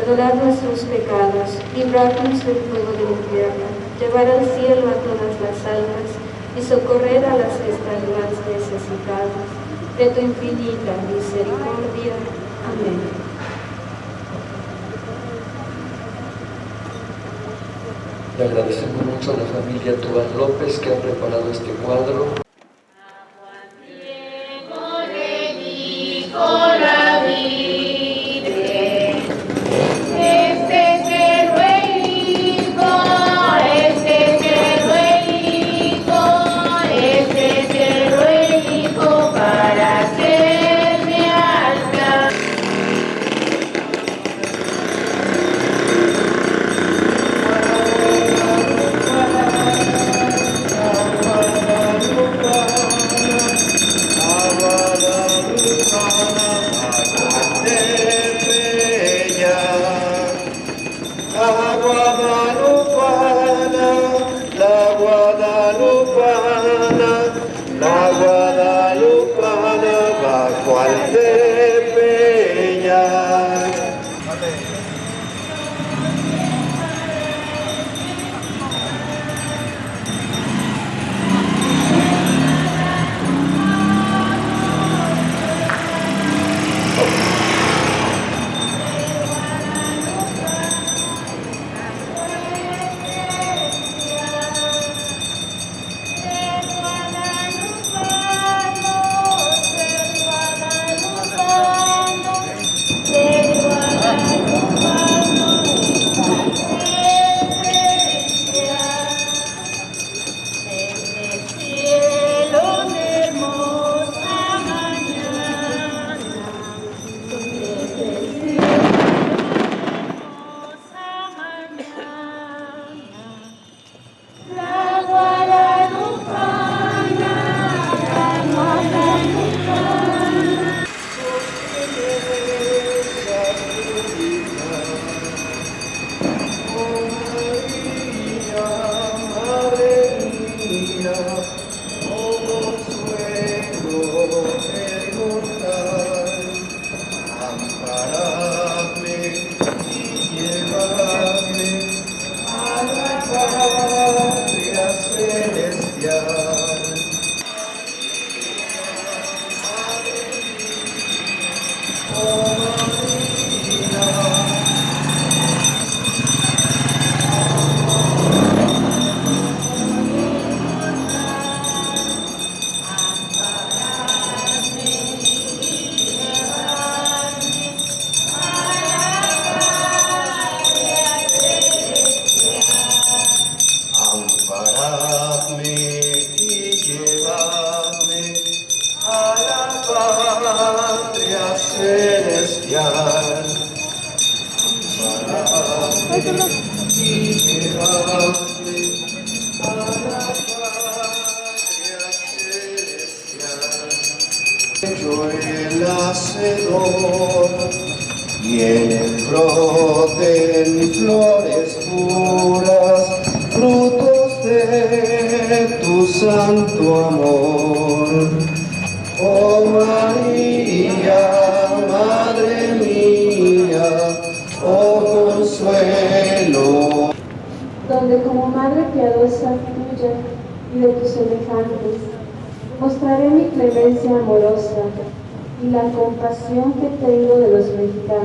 perdonar nuestros pecados, librarnos del fuego del infierno, llevar al cielo a todas las almas y socorrer a las que están más necesitadas. De tu infinita misericordia. Amén. Le agradecemos mucho a la familia Tuán López que ha preparado este cuadro.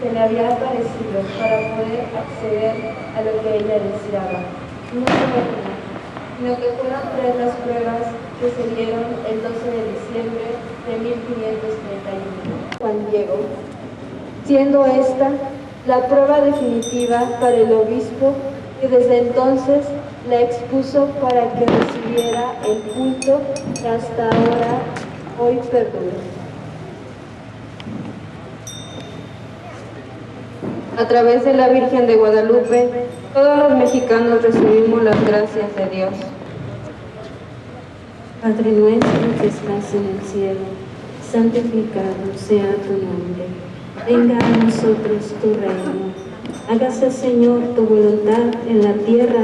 que le había aparecido para poder acceder a lo que ella deseaba. No solo sino que fueron tres las pruebas que se dieron el 12 de diciembre de 1531. Juan Diego, siendo esta la prueba definitiva para el obispo que desde entonces la expuso para que recibiera el culto que hasta ahora hoy perdura. A través de la Virgen de Guadalupe, todos los mexicanos recibimos las gracias de Dios. Padre nuestro que estás en el cielo, santificado sea tu nombre. Venga a nosotros tu reino. Hágase, Señor, tu voluntad en la tierra.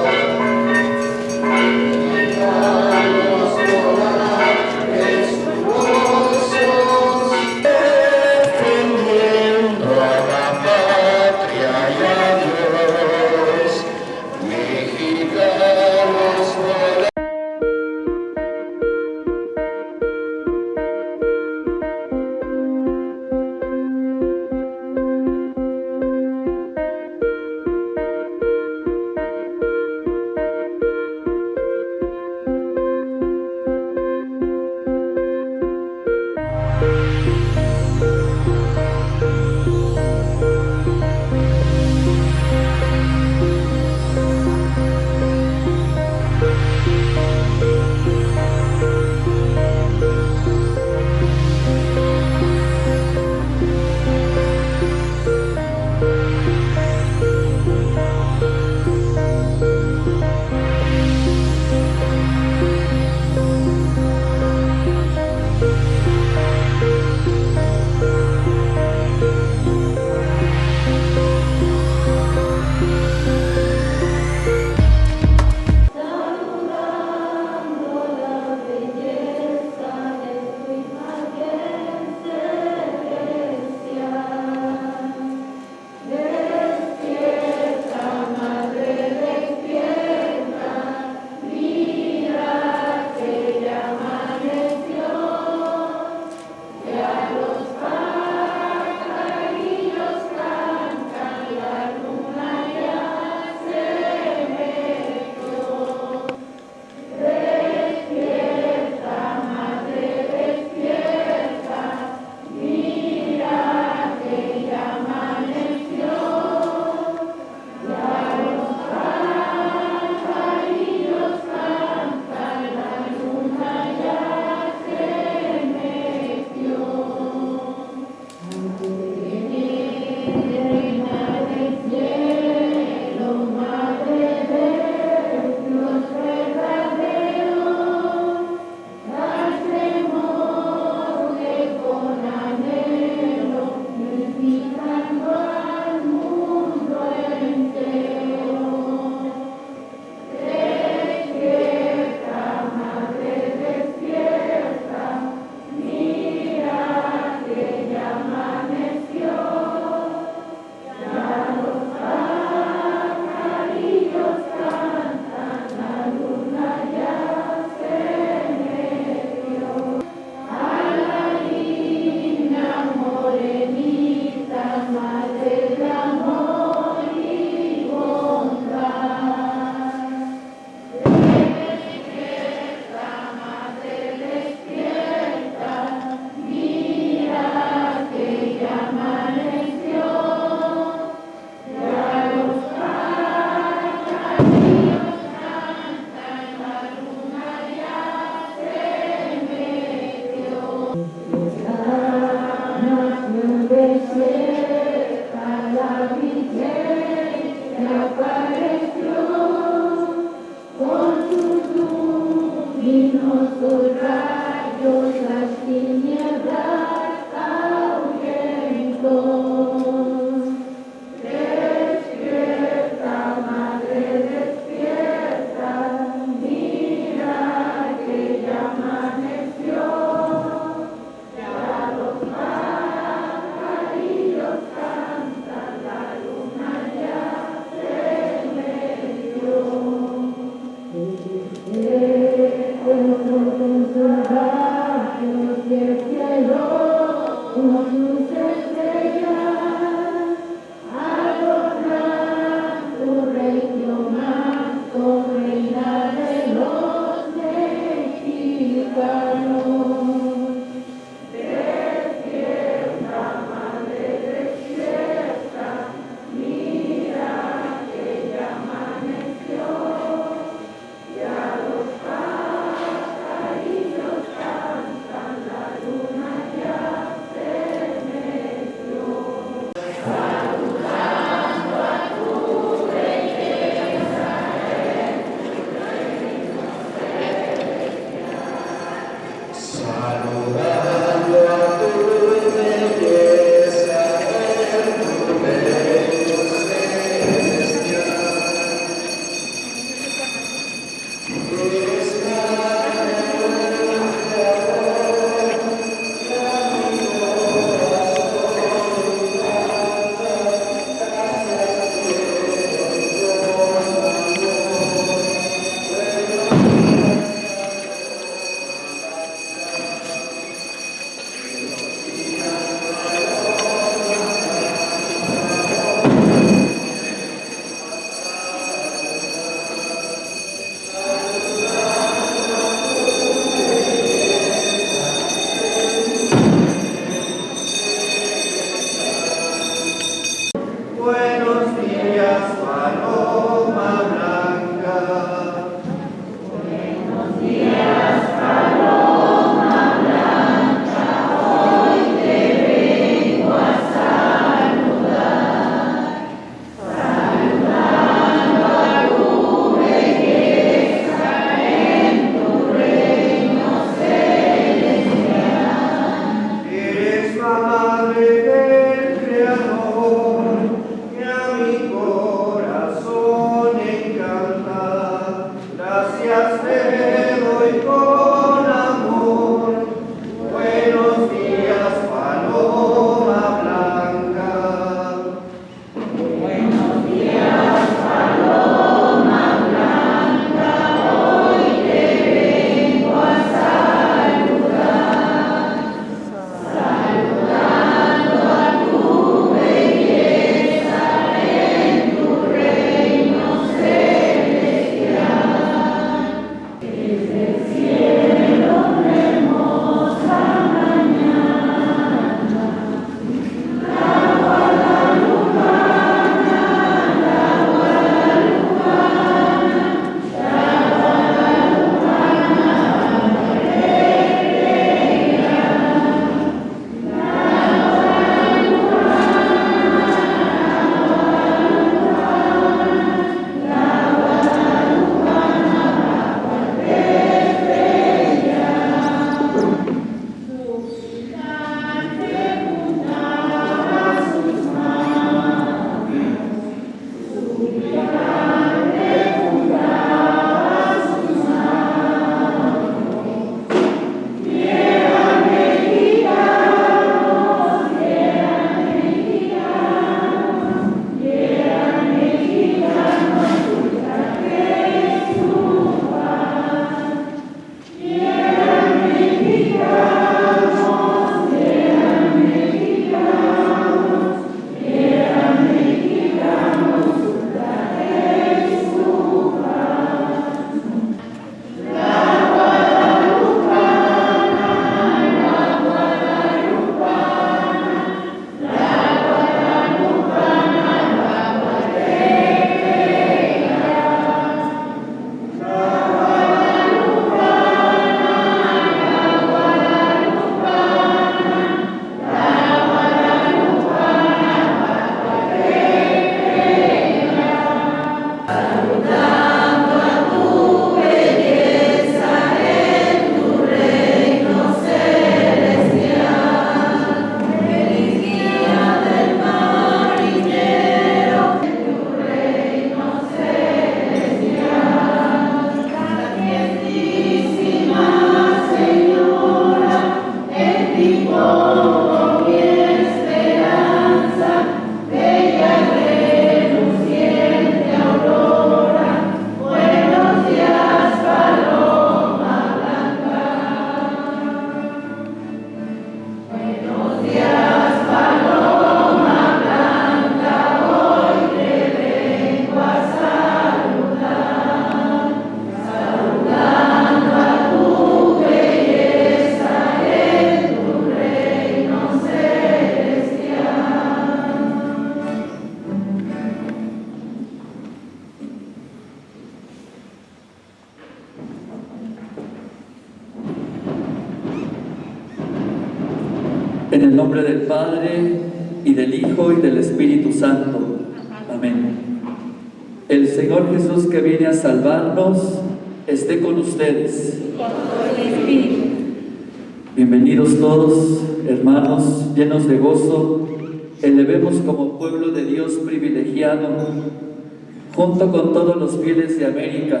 Junto con todos los fieles de América,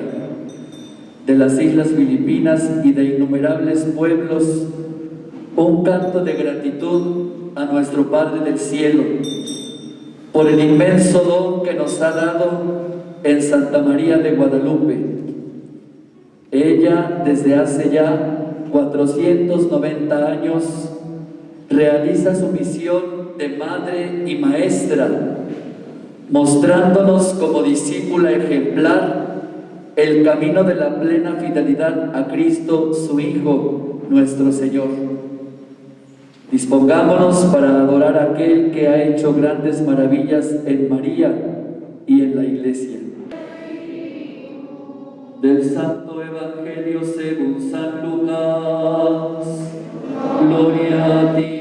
de las islas Filipinas y de innumerables pueblos, un canto de gratitud a nuestro Padre del Cielo por el inmenso don que nos ha dado en Santa María de Guadalupe. Ella, desde hace ya 490 años, realiza su misión de madre y maestra, mostrándonos como discípula ejemplar el camino de la plena fidelidad a Cristo, su Hijo, nuestro Señor. Dispongámonos para adorar a aquel que ha hecho grandes maravillas en María y en la Iglesia. Del Santo Evangelio según San Lucas. Gloria a ti,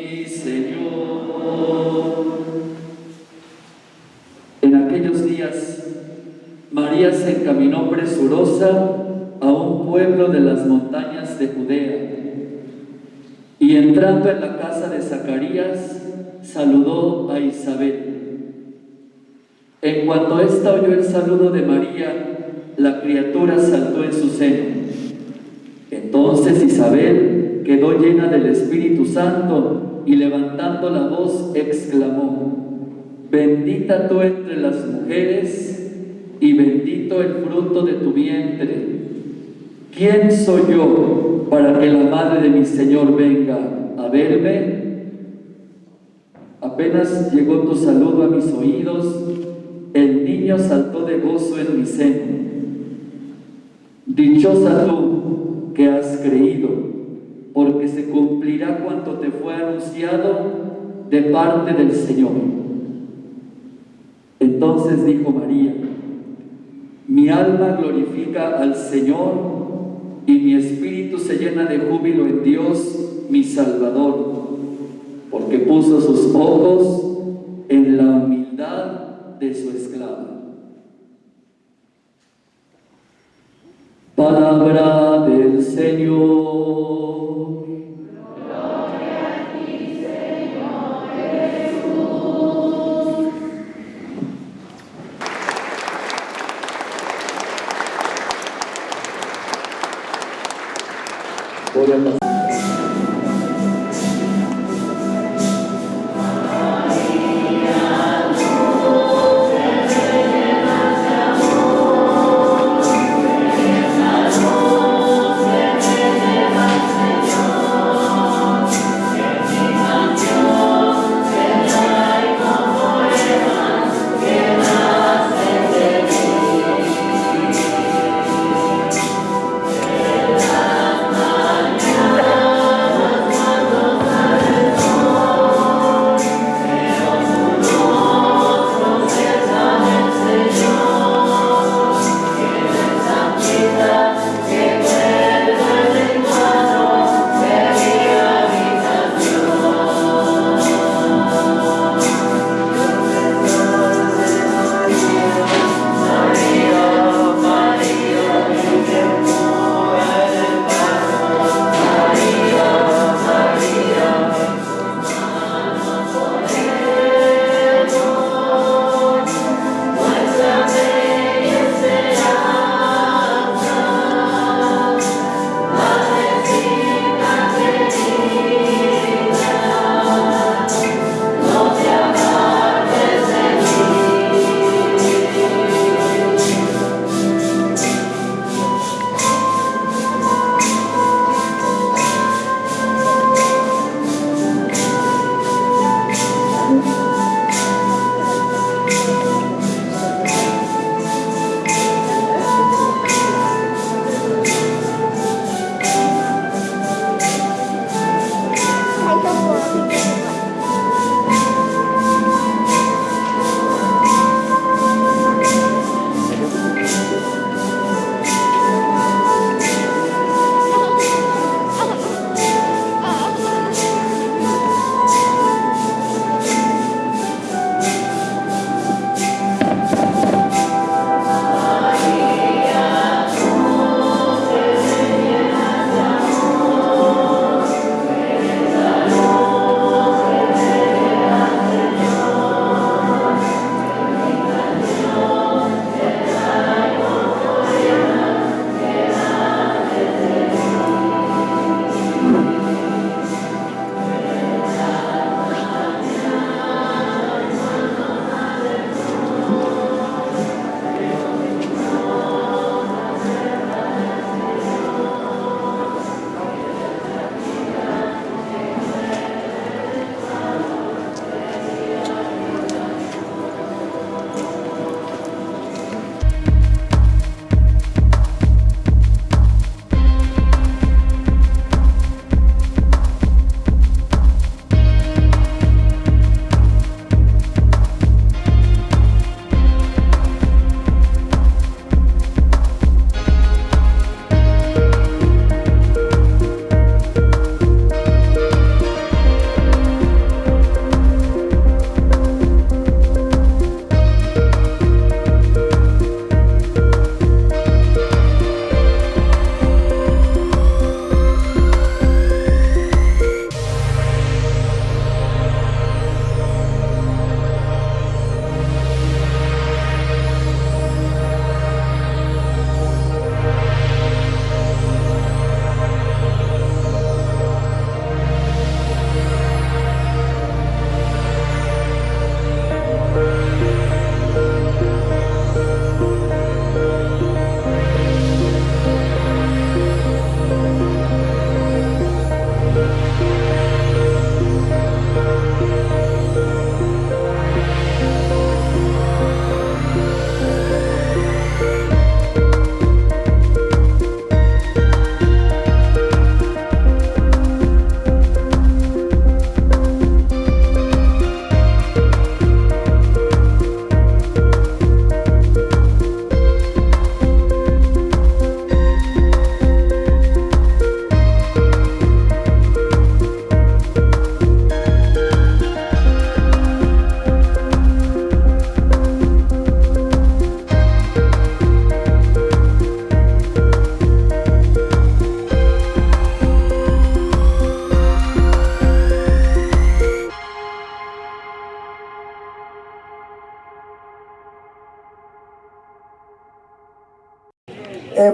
se encaminó presurosa a un pueblo de las montañas de Judea y entrando en la casa de Zacarías, saludó a Isabel. En cuanto ésta oyó el saludo de María, la criatura saltó en su seno. Entonces Isabel quedó llena del Espíritu Santo y levantando la voz exclamó, bendita tú entre las mujeres y bendito el fruto de tu vientre. ¿Quién soy yo para que la madre de mi Señor venga a verme? Apenas llegó tu saludo a mis oídos, el niño saltó de gozo en mi seno. Dichosa tú que has creído, porque se cumplirá cuanto te fue anunciado de parte del Señor. Entonces dijo María, mi alma glorifica al Señor y mi espíritu se llena de júbilo en Dios, mi Salvador, porque puso sus ojos en la humildad de su esclava. Palabra del Señor.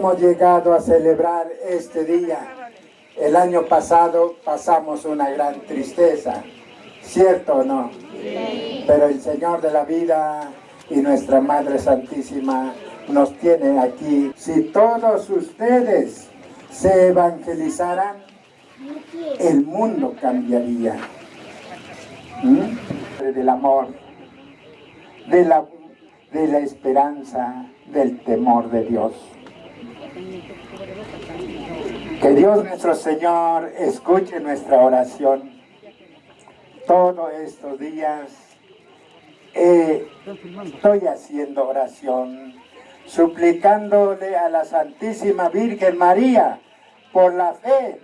Hemos llegado a celebrar este día. El año pasado pasamos una gran tristeza, ¿cierto o no? Pero el Señor de la vida y nuestra Madre Santísima nos tiene aquí. Si todos ustedes se evangelizaran, el mundo cambiaría. ¿Mm? Del amor, de la, de la esperanza, del temor de Dios. Que Dios nuestro Señor escuche nuestra oración. Todos estos días eh, estoy haciendo oración, suplicándole a la Santísima Virgen María por la fe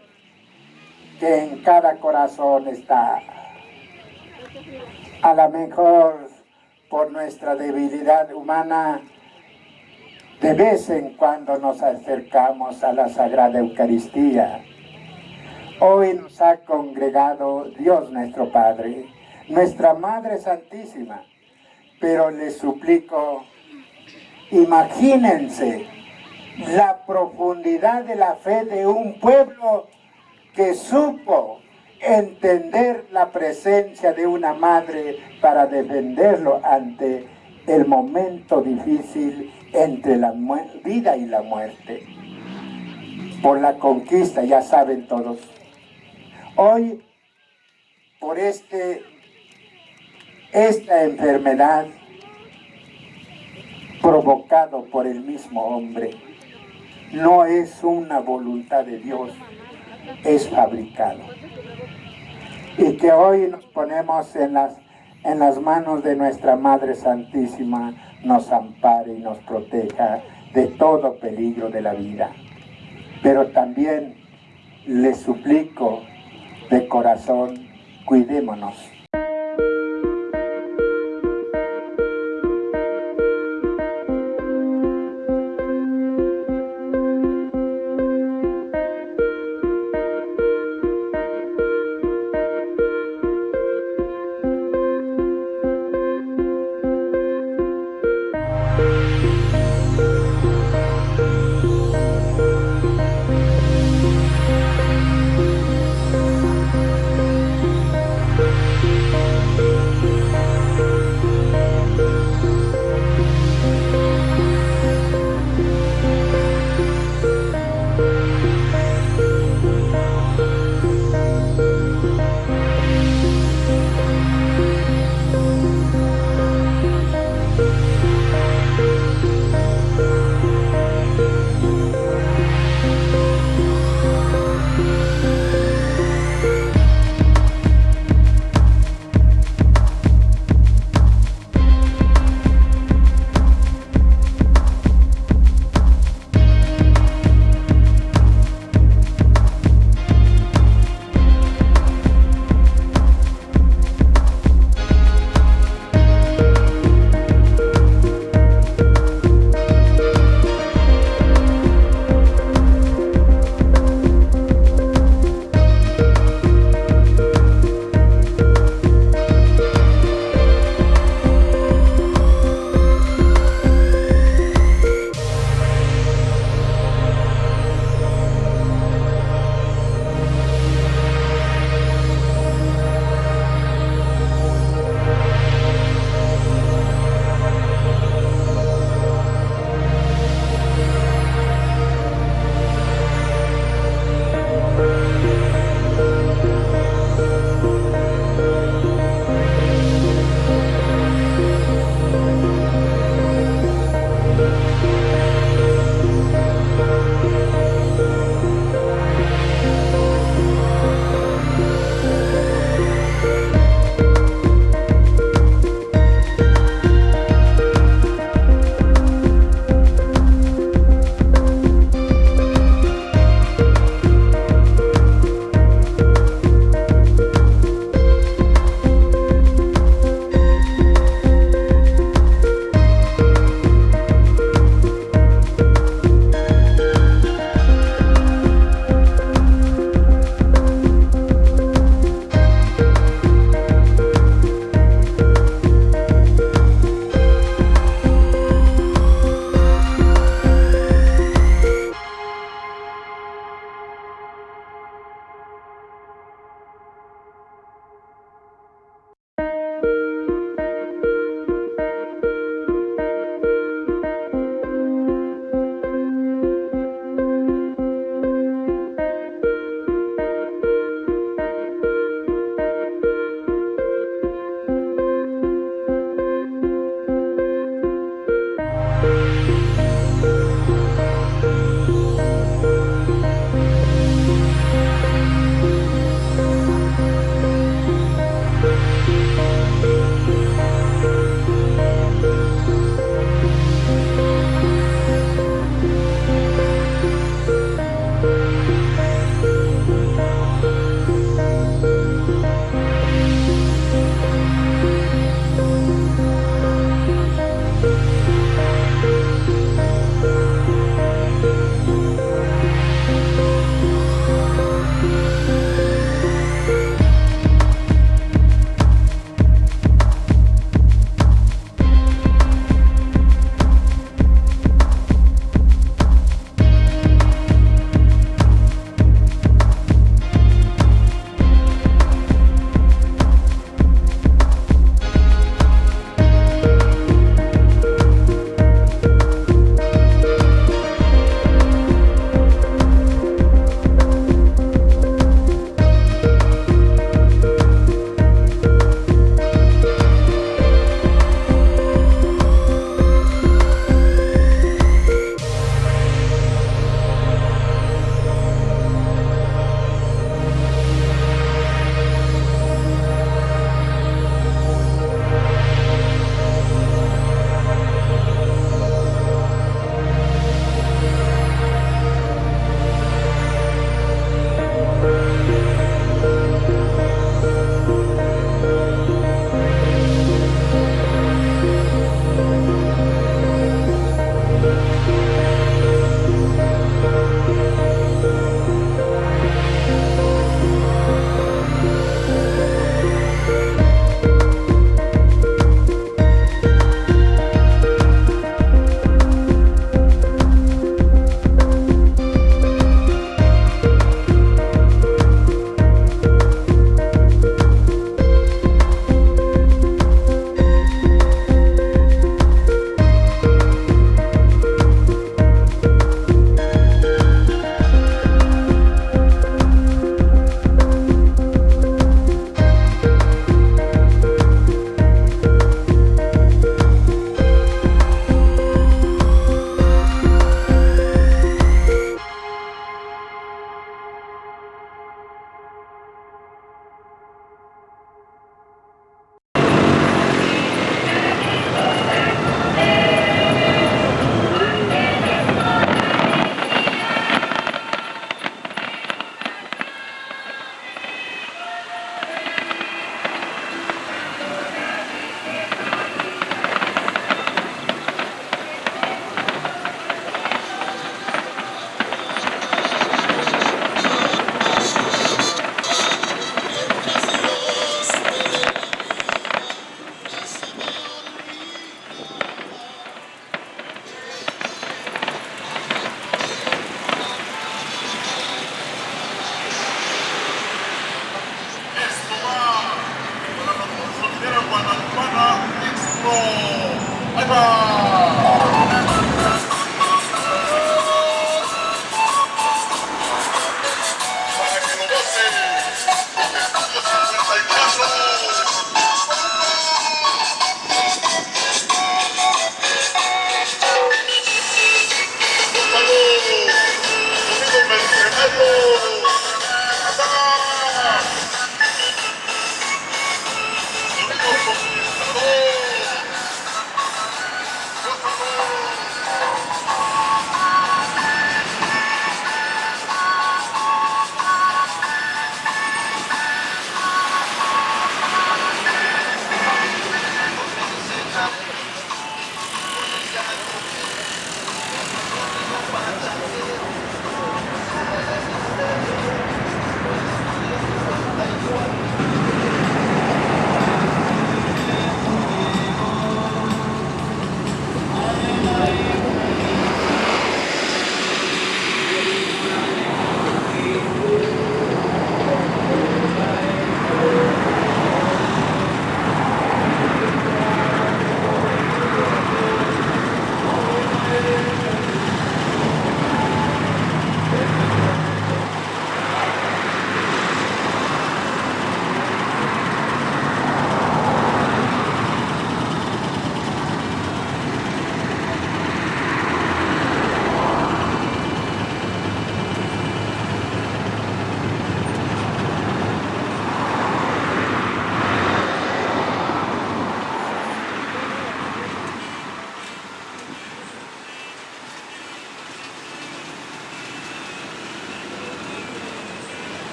que en cada corazón está. A lo mejor por nuestra debilidad humana, de vez en cuando nos acercamos a la Sagrada Eucaristía. Hoy nos ha congregado Dios nuestro Padre, nuestra Madre Santísima, pero les suplico, imagínense la profundidad de la fe de un pueblo que supo entender la presencia de una madre para defenderlo ante el momento difícil entre la vida y la muerte. Por la conquista, ya saben todos. Hoy, por este esta enfermedad provocado por el mismo hombre no es una voluntad de Dios, es fabricado. Y que hoy nos ponemos en las, en las manos de nuestra Madre Santísima, nos ampare y nos proteja de todo peligro de la vida. Pero también les suplico de corazón, cuidémonos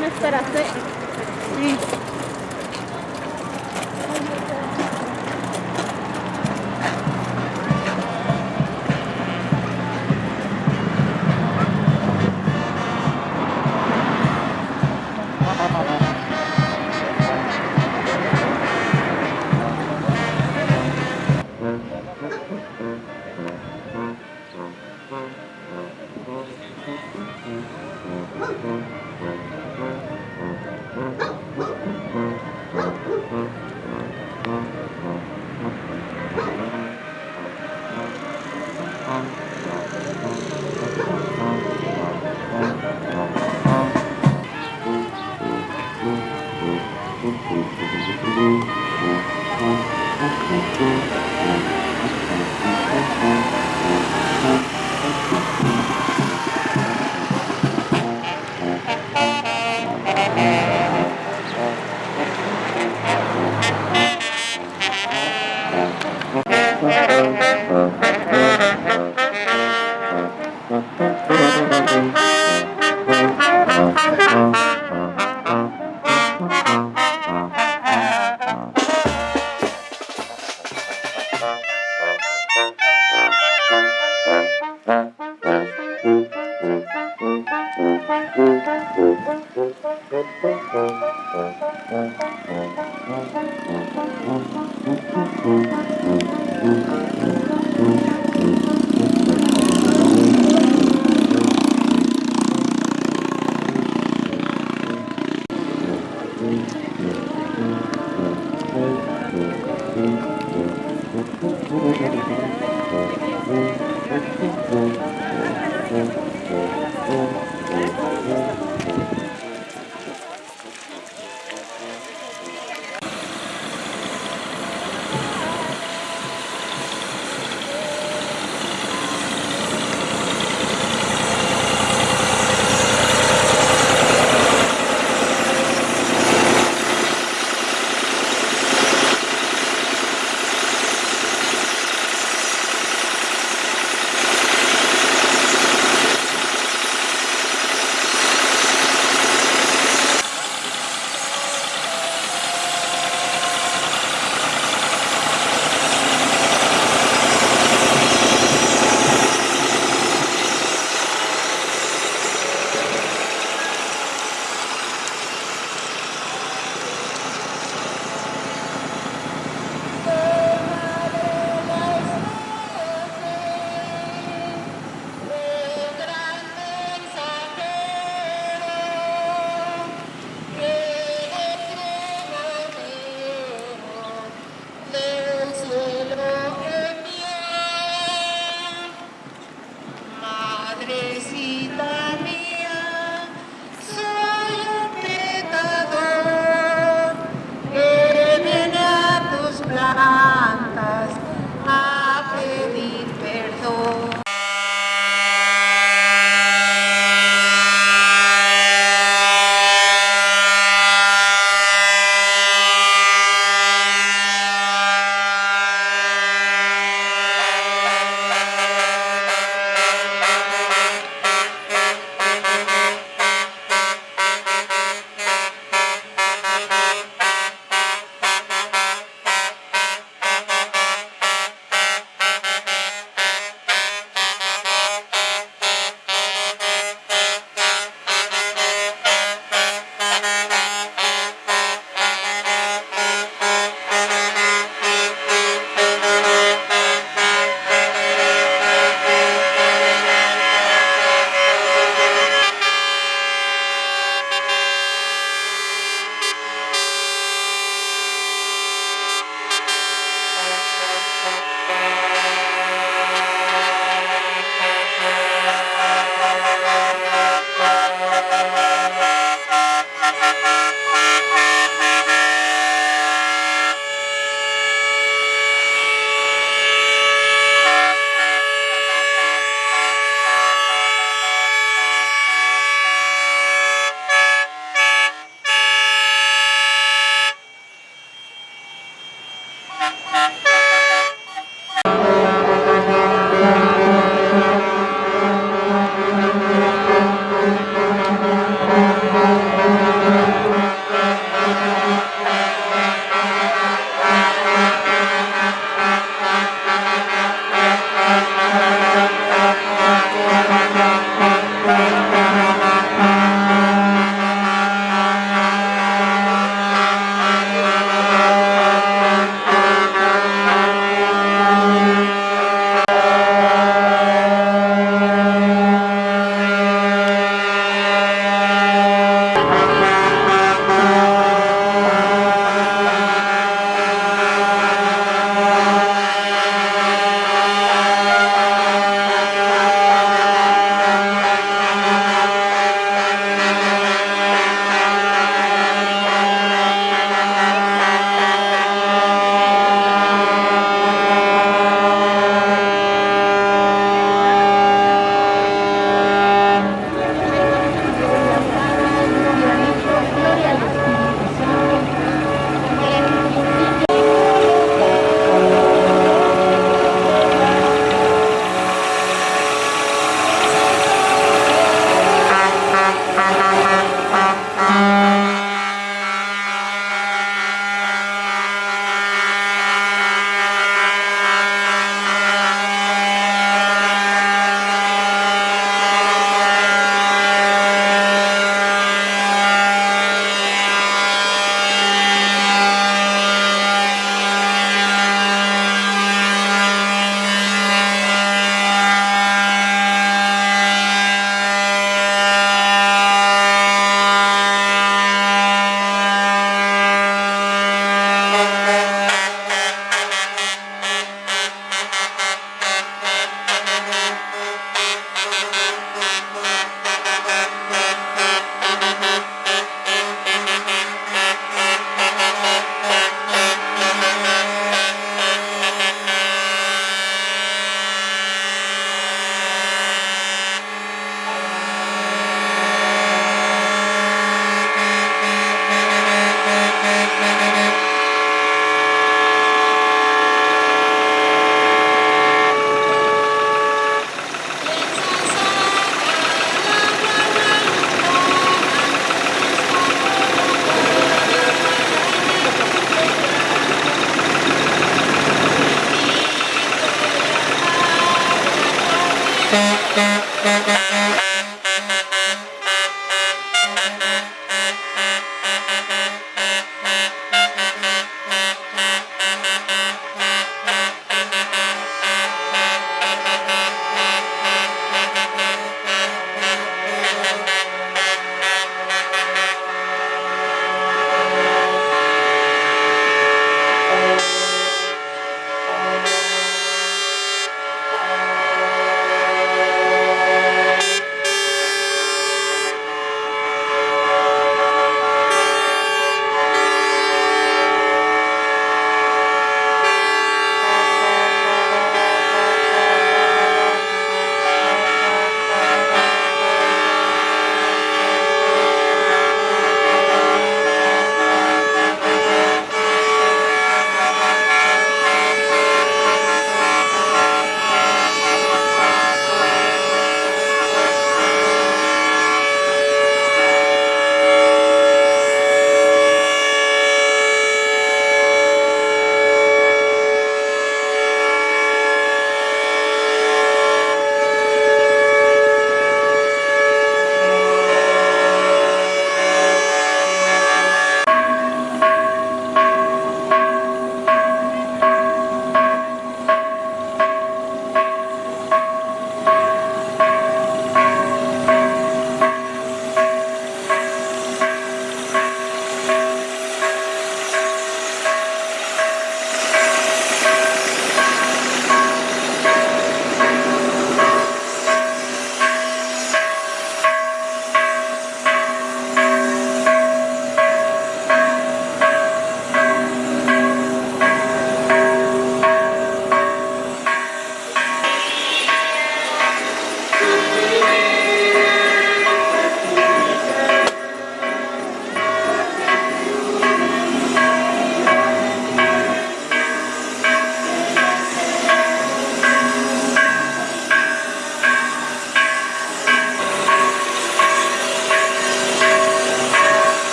me esperaste. Sí.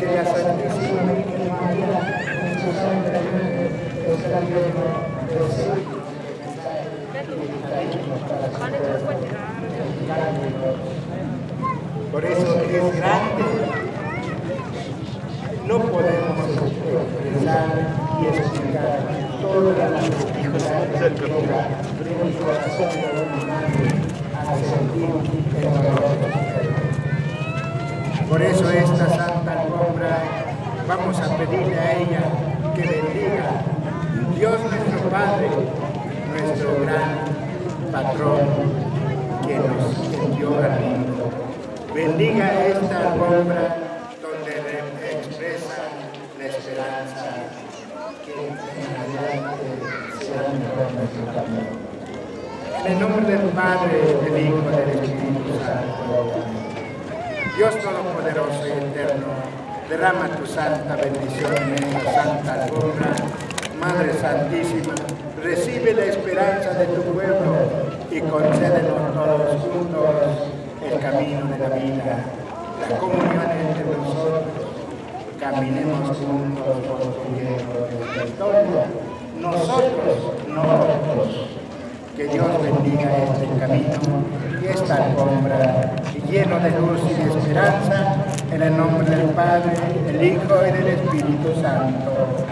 Lleno de sí. Por eso es grande. No podemos expresar y explicar todas las dificultades que llega el corazón de una madre a sentir el dolor de su Por eso esta santa alfombra vamos a pedirle a ella que bendiga Dios nuestro Padre, nuestro gran patrón que nos envió al mundo. Bendiga esta alfombra donde expresa la esperanza que en adelante será mejor nuestro camino. En el nombre del Padre, del Hijo y del Espíritu Santo. Dios Todopoderoso y Eterno, derrama tu santa bendición en esta santa alfombra. Madre Santísima, recibe la esperanza de tu pueblo y concédenos todos juntos el camino de la vida, la comunión entre nosotros. Caminemos juntos por tu hierro Nosotros, no otros. Que Dios bendiga este camino y esta alfombra lleno de luz y de esperanza, en el nombre del Padre, del Hijo y del Espíritu Santo.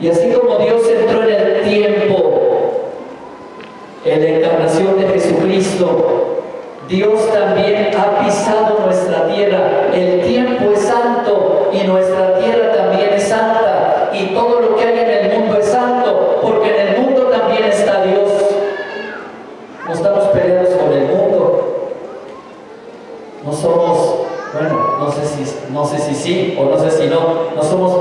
Y así como Dios entró en el tiempo, en la encarnación de Jesucristo, Dios también ha pisado nuestra tierra. El tiempo es santo y nuestra tierra también es santa. Y todo lo que hay en el mundo es santo, porque en el mundo también está Dios. No estamos peleados con el mundo. No somos, bueno, no sé si, no sé si sí o no sé si no, no somos